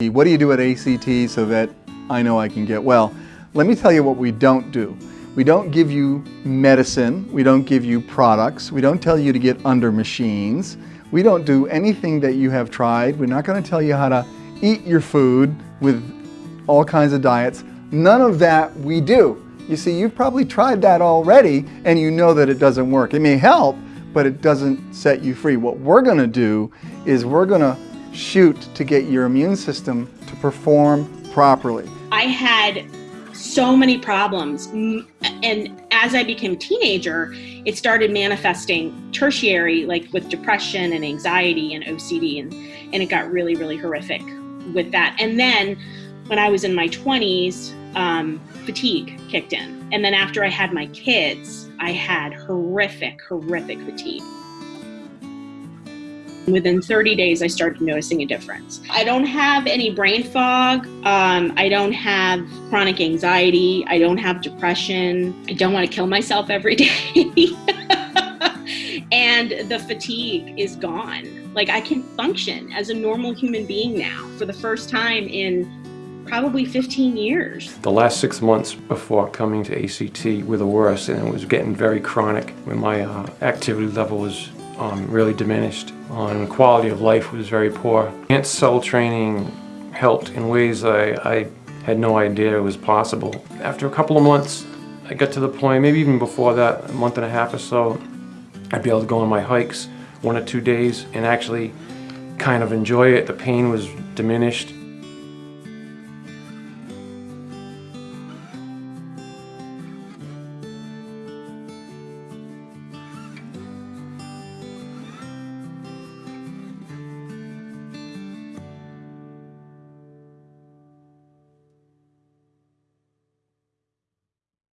What do you do at ACT so that I know I can get well? Let me tell you what we don't do. We don't give you medicine, we don't give you products, we don't tell you to get under machines, we don't do anything that you have tried, we're not going to tell you how to eat your food with all kinds of diets. None of that we do. You see, you've probably tried that already and you know that it doesn't work. It may help, but it doesn't set you free. What we're going to do is we're going to shoot to get your immune system to perform properly. I had so many problems and as I became a teenager it started manifesting tertiary like with depression and anxiety and OCD and and it got really really horrific with that. And then when I was in my 20s um, fatigue kicked in. And then after I had my kids I had horrific horrific fatigue Within 30 days, I started noticing a difference. I don't have any brain fog. Um, I don't have chronic anxiety. I don't have depression. I don't want to kill myself every day. and the fatigue is gone. Like I can function as a normal human being now for the first time in probably 15 years. The last six months before coming to ACT were the worst and it was getting very chronic when my uh, activity level was um, really diminished the quality of life was very poor. Enhanced cell training helped in ways I, I had no idea was possible. After a couple of months, I got to the point, maybe even before that, a month and a half or so, I'd be able to go on my hikes one or two days and actually kind of enjoy it. The pain was diminished.